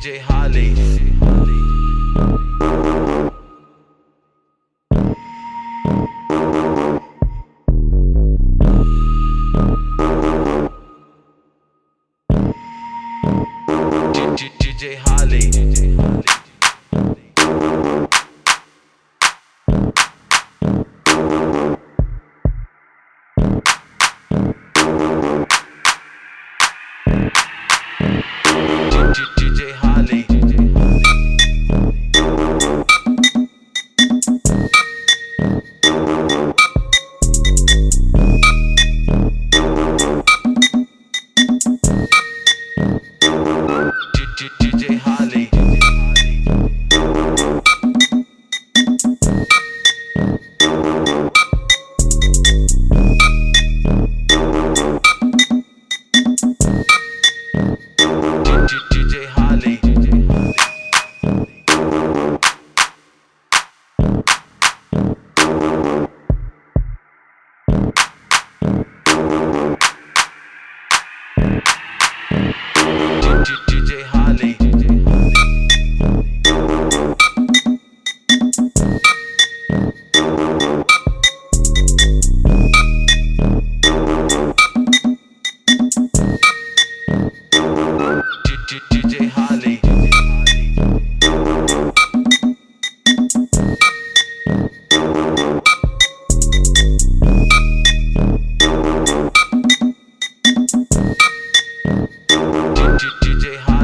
DJ Holly. DJ Holly. DJ Holly. DJ Holly. DJ hot.